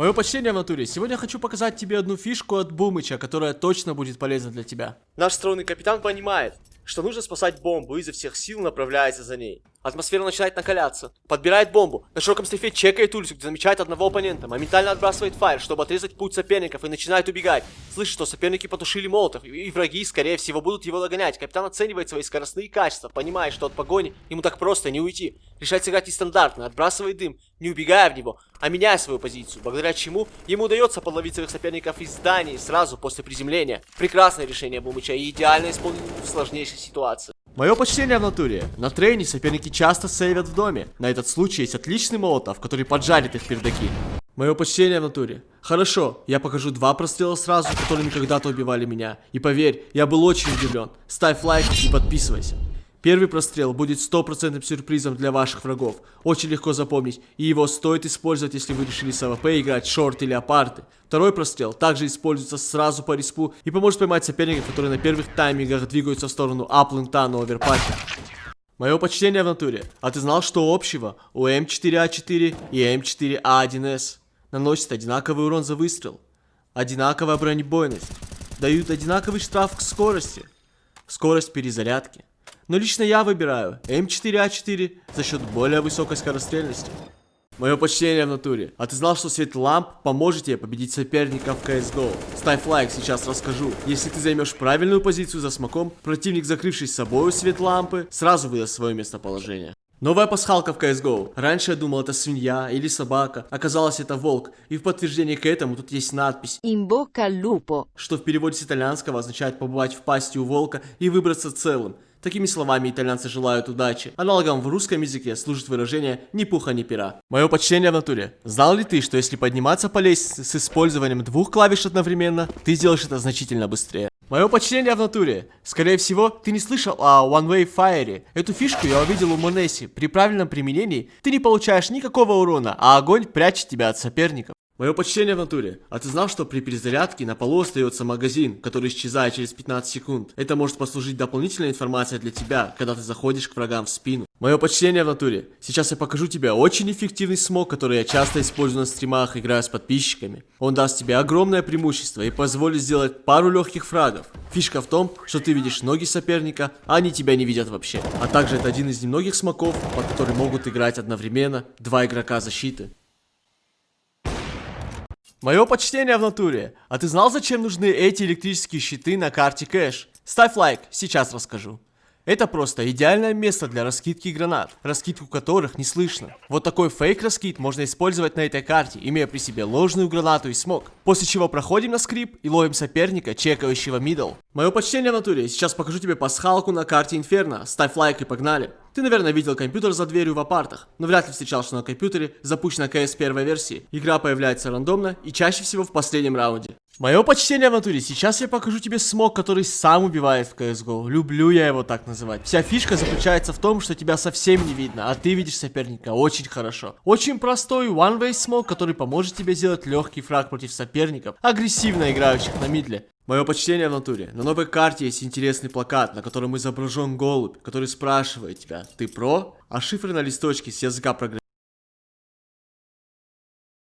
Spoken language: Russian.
Мое почтение в натуре. Сегодня я хочу показать тебе одну фишку от Бумыча, которая точно будет полезна для тебя. Наш остроумный капитан понимает, что нужно спасать бомбу и изо всех сил направляется за ней. Атмосфера начинает накаляться. Подбирает бомбу. На широком стрифе чекает улицу, где замечает одного оппонента. Моментально отбрасывает фаер, чтобы отрезать путь соперников и начинает убегать. Слышит, что соперники потушили молотов, и враги, скорее всего, будут его догонять. Капитан оценивает свои скоростные качества, понимает, что от погони ему так просто не уйти. Решает сыграть нестандартно, отбрасывает дым, не убегая в него, а меняя свою позицию, благодаря чему ему удается подловить своих соперников из зданий сразу после приземления. Прекрасное решение Бумыча и идеально исполнено в сложнейшей ситуации. Мое почтение в натуре. На трейне соперники часто сейвят в доме. На этот случай есть отличный молотов, который поджарит их пердаки. Мое почтение в натуре. Хорошо, я покажу два прострела сразу, которые когда-то убивали меня. И поверь, я был очень удивлен. Ставь лайк и подписывайся. Первый прострел будет стопроцентным сюрпризом для ваших врагов. Очень легко запомнить, и его стоит использовать, если вы решили с AWP играть short или апарты. Второй прострел также используется сразу по респу и поможет поймать соперников, которые на первых таймингах двигаются в сторону А-плента на Overpass. Мое почтение в натуре. А ты знал, что общего у М4А4 и М4А1С наносят одинаковый урон за выстрел, одинаковая бронебойность, дают одинаковый штраф к скорости, скорость перезарядки. Но лично я выбираю М4А4 за счет более высокой скорострельности. Мое почтение в натуре. А ты знал, что свет ламп поможет тебе победить соперника в CSGO? Ставь лайк, сейчас расскажу. Если ты займешь правильную позицию за смоком, противник, закрывший с собой свет лампы, сразу выдаст свое местоположение. Новая пасхалка в CSGO. Раньше я думал это свинья или собака, оказалось это волк. И в подтверждение к этому тут есть надпись al lupo. что в переводе с итальянского означает побывать в пасти у волка и выбраться целым. Такими словами итальянцы желают удачи. Аналогом в русском языке служит выражение «ни пуха, ни пера». Мое почтение в натуре. Знал ли ты, что если подниматься по лестнице с использованием двух клавиш одновременно, ты сделаешь это значительно быстрее? Мое почтение в натуре. Скорее всего, ты не слышал о One Way Fire. Эту фишку я увидел у Монеси. При правильном применении ты не получаешь никакого урона, а огонь прячет тебя от соперников. Мое почтение в натуре. А ты знал, что при перезарядке на полу остается магазин, который исчезает через 15 секунд? Это может послужить дополнительной информацией для тебя, когда ты заходишь к врагам в спину. Мое почтение в натуре. Сейчас я покажу тебе очень эффективный смог, который я часто использую на стримах, играя с подписчиками. Он даст тебе огромное преимущество и позволит сделать пару легких фрагов. Фишка в том, что ты видишь ноги соперника, а они тебя не видят вообще. А также это один из немногих смоков, под который могут играть одновременно два игрока защиты. Мое почтение в натуре. А ты знал, зачем нужны эти электрические щиты на карте кэш? Ставь лайк, сейчас расскажу. Это просто идеальное место для раскидки гранат, раскидку которых не слышно. Вот такой фейк раскид можно использовать на этой карте, имея при себе ложную гранату и смог. После чего проходим на скрип и ловим соперника, чекающего middle. Мое почтение в натуре, сейчас покажу тебе пасхалку на карте Инферно. Ставь лайк и погнали. Ты, наверное, видел компьютер за дверью в апартах, но вряд ли встречал, что на компьютере запущена КС первой версии. Игра появляется рандомно и чаще всего в последнем раунде. Мое почтение в натуре, сейчас я покажу тебе смог, который сам убивает в CSGO. Люблю я его так называть. Вся фишка заключается в том, что тебя совсем не видно, а ты видишь соперника очень хорошо. Очень простой one-way смог, который поможет тебе сделать легкий фраг против соперников, агрессивно играющих на мидле. Мое почтение в натуре. На новой карте есть интересный плакат, на котором изображен голубь, который спрашивает тебя, ты про? А шифры на листочке с языка программирования